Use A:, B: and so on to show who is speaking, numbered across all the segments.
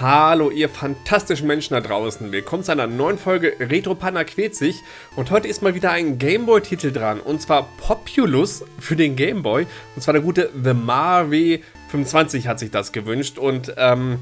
A: Hallo ihr fantastischen Menschen da draußen, willkommen zu einer neuen Folge Retro Panda quält sich. Und heute ist mal wieder ein Gameboy-Titel dran. Und zwar Populous für den Gameboy. Und zwar der gute The Marve 25 hat sich das gewünscht. Und ähm,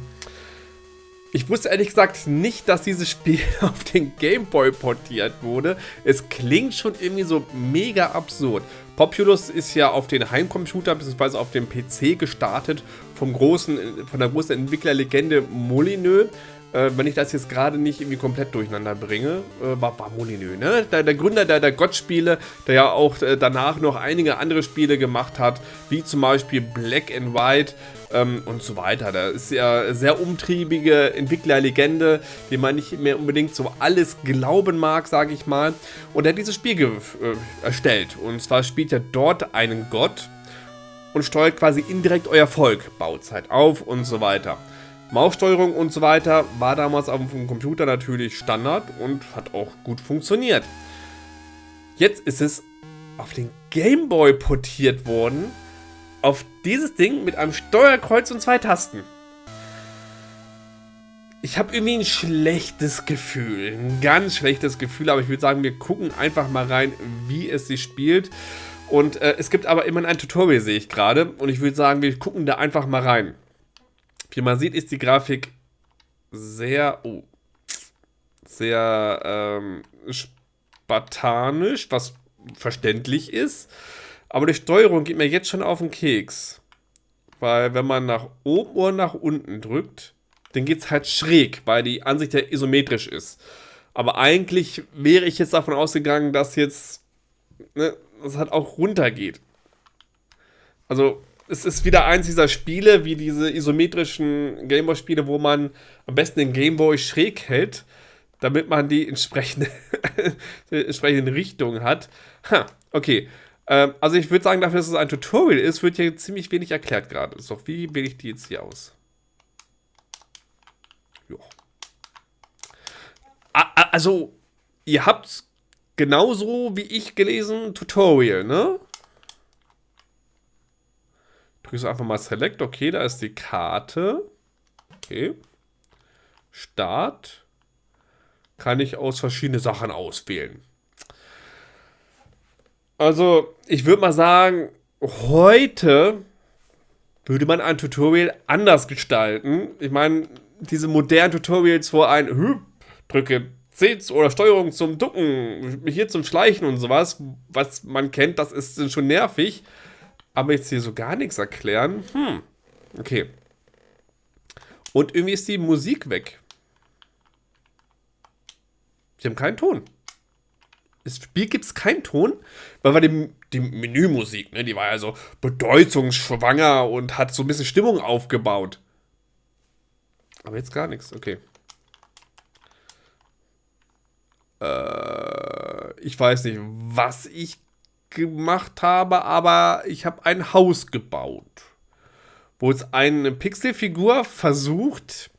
A: ich wusste ehrlich gesagt nicht, dass dieses Spiel auf den Gameboy portiert wurde. Es klingt schon irgendwie so mega absurd. Populous ist ja auf den Heimcomputer bzw. auf dem PC gestartet vom großen, von der großen Entwicklerlegende Molyneux. Äh, wenn ich das jetzt gerade nicht irgendwie komplett durcheinander bringe, äh, war, war Molyneux, ne? Der, der Gründer der, der Gott-Spiele, der ja auch äh, danach noch einige andere Spiele gemacht hat, wie zum Beispiel Black and White ähm, und so weiter. Da ist ja sehr umtriebige Entwicklerlegende, die man nicht mehr unbedingt so alles glauben mag, sage ich mal. Und er hat dieses Spiel äh, erstellt. Und zwar spielt er dort einen Gott und steuert quasi indirekt euer Volk, Bauzeit auf und so weiter. Maussteuerung und so weiter war damals auf dem Computer natürlich Standard und hat auch gut funktioniert. Jetzt ist es auf den Gameboy portiert worden, auf dieses Ding mit einem Steuerkreuz und zwei Tasten. Ich habe irgendwie ein schlechtes Gefühl, ein ganz schlechtes Gefühl, aber ich würde sagen, wir gucken einfach mal rein, wie es sich spielt. Und äh, es gibt aber immer ein Tutorial, sehe ich gerade. Und ich würde sagen, wir gucken da einfach mal rein. Wie man sieht, ist die Grafik sehr, oh, sehr ähm, spartanisch, was verständlich ist. Aber die Steuerung geht mir jetzt schon auf den Keks. Weil wenn man nach oben oder nach unten drückt, dann geht es halt schräg, weil die Ansicht ja isometrisch ist. Aber eigentlich wäre ich jetzt davon ausgegangen, dass jetzt ne, das halt auch runtergeht. Also es ist wieder eins dieser Spiele, wie diese isometrischen Gameboy-Spiele, wo man am besten den Gameboy schräg hält, damit man die entsprechende, die entsprechende Richtung hat. Ha, okay. Ähm, also ich würde sagen, dafür, dass es ein Tutorial ist, wird hier ziemlich wenig erklärt gerade. So, wie wähle ich die jetzt hier aus? Jo. Also, ihr habt genauso wie ich gelesen Tutorial, ne? Drückst einfach mal Select. Okay, da ist die Karte. Okay. Start. Kann ich aus verschiedene Sachen auswählen. Also, ich würde mal sagen, heute würde man ein Tutorial anders gestalten. Ich meine, diese modernen Tutorials, wo ein drücke C oder Steuerung zum Ducken, hier zum Schleichen und sowas, was man kennt, das ist schon nervig. Aber jetzt hier so gar nichts erklären. Hm. Okay. Und irgendwie ist die Musik weg. Sie haben keinen Ton. Im Spiel gibt es keinen Ton, weil wir die, die Menümusik, ne, die war ja so bedeutungsschwanger und hat so ein bisschen Stimmung aufgebaut. Aber jetzt gar nichts, okay. Äh, ich weiß nicht, was ich gemacht habe, aber ich habe ein Haus gebaut. Wo es eine Pixelfigur versucht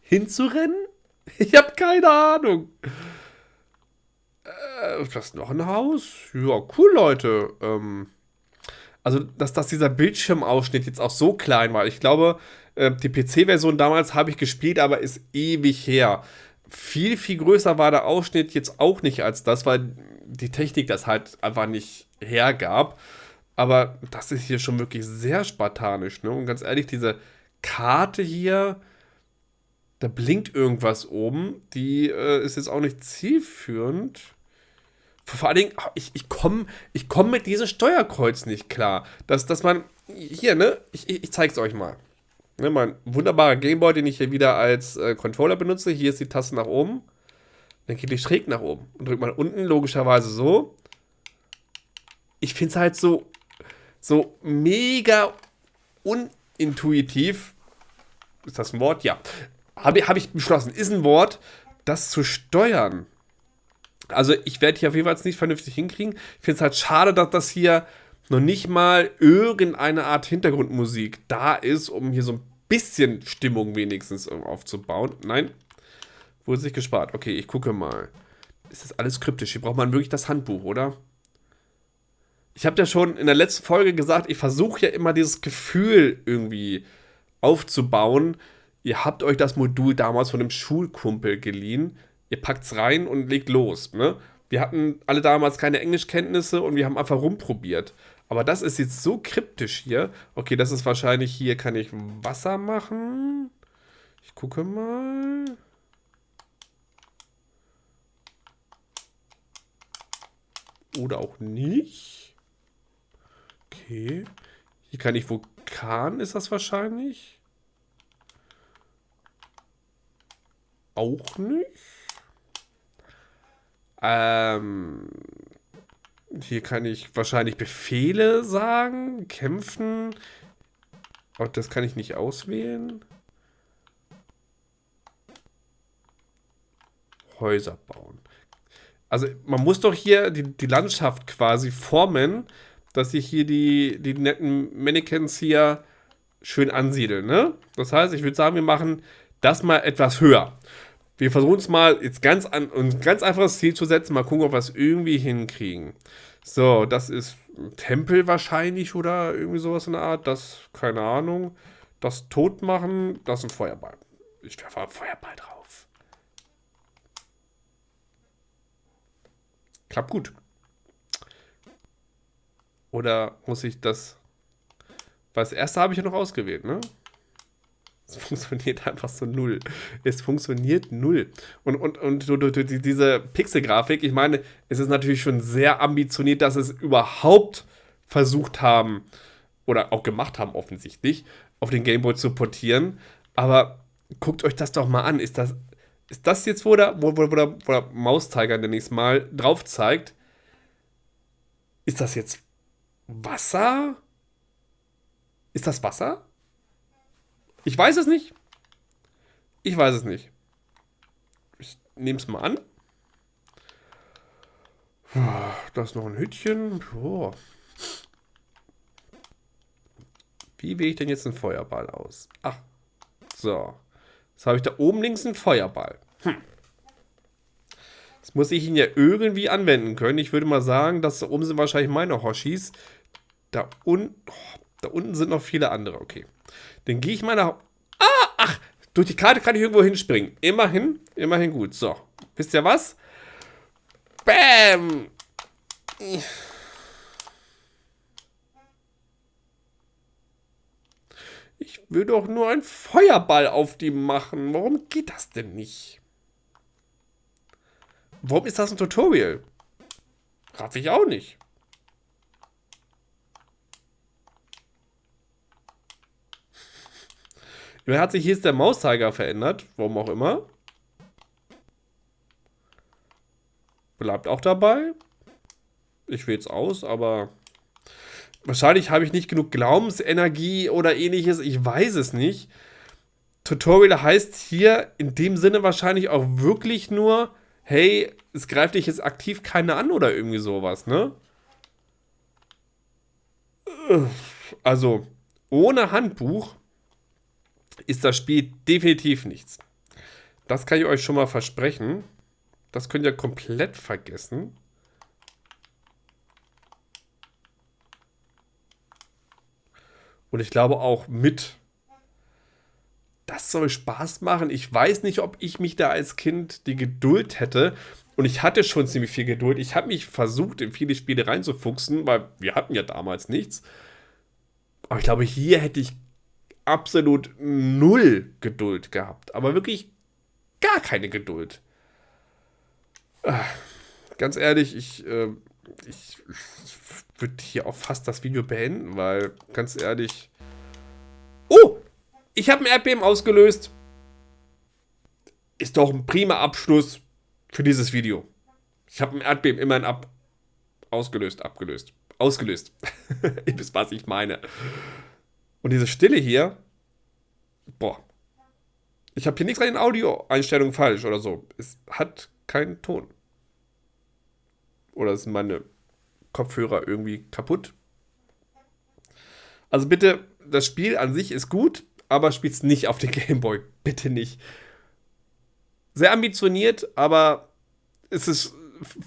A: hinzurennen? Ich habe keine Ahnung. Äh, ist das noch ein Haus? Ja, cool, Leute. Ähm, also, dass, dass dieser Bildschirmausschnitt jetzt auch so klein war. Ich glaube, äh, die PC-Version damals habe ich gespielt, aber ist ewig her. Viel, viel größer war der Ausschnitt jetzt auch nicht als das, weil die Technik das halt einfach nicht hergab. Aber das ist hier schon wirklich sehr spartanisch. Ne? Und ganz ehrlich, diese Karte hier, da blinkt irgendwas oben. Die äh, ist jetzt auch nicht zielführend. Vor allen Dingen, ich, ich komme ich komm mit diesem Steuerkreuz nicht klar. Dass, dass man, hier, ne, ich, ich zeig's euch mal. Ne, mein wunderbarer Gameboy, den ich hier wieder als äh, Controller benutze. Hier ist die Taste nach oben. Dann geht die schräg nach oben. Und drückt man unten logischerweise so. Ich finde es halt so, so mega unintuitiv. Ist das ein Wort? Ja. Habe hab ich beschlossen. Ist ein Wort, das zu steuern. Also ich werde hier auf jeden Fall nicht vernünftig hinkriegen. Ich finde es halt schade, dass das hier noch nicht mal irgendeine Art Hintergrundmusik da ist, um hier so ein bisschen Stimmung wenigstens aufzubauen. Nein, Wurde sich gespart. Okay, ich gucke mal. Ist das alles kryptisch? Hier braucht man wirklich das Handbuch, oder? Ich habe ja schon in der letzten Folge gesagt, ich versuche ja immer dieses Gefühl irgendwie aufzubauen. ihr habt euch das Modul damals von einem Schulkumpel geliehen, ihr packt es rein und legt los. Ne? Wir hatten alle damals keine Englischkenntnisse und wir haben einfach rumprobiert. Aber das ist jetzt so kryptisch hier. Okay, das ist wahrscheinlich hier, kann ich Wasser machen. Ich gucke mal. Oder auch nicht. Okay. Hier kann ich Vulkan, ist das wahrscheinlich. Auch nicht. Ähm, hier kann ich wahrscheinlich Befehle sagen, kämpfen. Aber das kann ich nicht auswählen. Häuser bauen. Also man muss doch hier die, die Landschaft quasi formen, dass sich hier die, die netten Mannequins hier schön ansiedeln. Ne? Das heißt, ich würde sagen, wir machen das mal etwas höher. Wir versuchen es mal jetzt ganz an, ein ganz einfaches Ziel zu setzen, mal gucken, ob wir es irgendwie hinkriegen. So, das ist ein Tempel wahrscheinlich oder irgendwie sowas in der Art. Das, keine Ahnung. Das tot machen, das ist ein Feuerball. Ich werfe einen Feuerball drauf. Klappt gut. Oder muss ich das... Weil das erste habe ich ja noch ausgewählt, ne? Es funktioniert einfach so null. Es funktioniert null. Und, und, und du, du, diese Pixel-Grafik, ich meine, es ist natürlich schon sehr ambitioniert, dass es überhaupt versucht haben, oder auch gemacht haben offensichtlich, auf den Gameboy zu portieren. Aber guckt euch das doch mal an. Ist das ist das jetzt, wo der, wo, wo, wo der, wo der Mauszeiger nächste Mal drauf zeigt? Ist das jetzt Wasser? Ist das Wasser? Ich weiß es nicht. Ich weiß es nicht. Ich nehme es mal an. Da ist noch ein Hütchen. Boah. Wie wähle ich denn jetzt einen Feuerball aus? Ach, so. Jetzt habe ich da oben links einen Feuerball. Hm. Das muss ich ihn ja irgendwie anwenden können. Ich würde mal sagen, dass da oben sind wahrscheinlich meine Hoshis. Da, un oh, da unten sind noch viele andere. Okay. Dann gehe ich mal nach... Ah, ach, durch die Karte kann ich irgendwo hinspringen. Immerhin, immerhin gut. So, wisst ihr was? Bam! Ich will doch nur einen Feuerball auf die machen. Warum geht das denn nicht? Warum ist das ein Tutorial? Raff ich auch nicht. Immerhin hat sich hier der Mauszeiger verändert. Warum auch immer. Bleibt auch dabei. Ich wähle es aus, aber Wahrscheinlich habe ich nicht genug Glaubensenergie oder ähnliches, ich weiß es nicht. Tutorial heißt hier in dem Sinne wahrscheinlich auch wirklich nur, hey, es greift dich jetzt aktiv keine an oder irgendwie sowas, ne? Also, ohne Handbuch ist das Spiel definitiv nichts. Das kann ich euch schon mal versprechen. Das könnt ihr komplett vergessen. Und ich glaube auch mit. Das soll Spaß machen. Ich weiß nicht, ob ich mich da als Kind die Geduld hätte. Und ich hatte schon ziemlich viel Geduld. Ich habe mich versucht, in viele Spiele reinzufuchsen, weil wir hatten ja damals nichts. Aber ich glaube, hier hätte ich absolut null Geduld gehabt. Aber wirklich gar keine Geduld. Ah, ganz ehrlich, ich, äh, ich, würde hier auch fast das Video beenden, weil, ganz ehrlich... Oh! Ich habe ein Erdbeben ausgelöst. Ist doch ein prima Abschluss für dieses Video. Ich habe ein Erdbeben immerhin ab... Ausgelöst, abgelöst. Ausgelöst. Ihr wisst, was ich meine. Und diese Stille hier... Boah. Ich habe hier nichts an den Audioeinstellungen falsch oder so. Es hat keinen Ton. Oder sind meine Kopfhörer irgendwie kaputt. Also bitte, das Spiel an sich ist gut, aber spielt es nicht auf den Gameboy. Bitte nicht. Sehr ambitioniert, aber es ist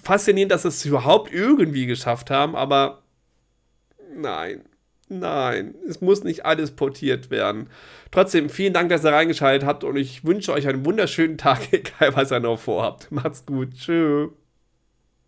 A: faszinierend, dass sie es überhaupt irgendwie geschafft haben, aber nein. Nein, es muss nicht alles portiert werden. Trotzdem, vielen Dank, dass ihr reingeschaltet habt und ich wünsche euch einen wunderschönen Tag, egal was ihr noch vorhabt. Macht's gut. Tschüss.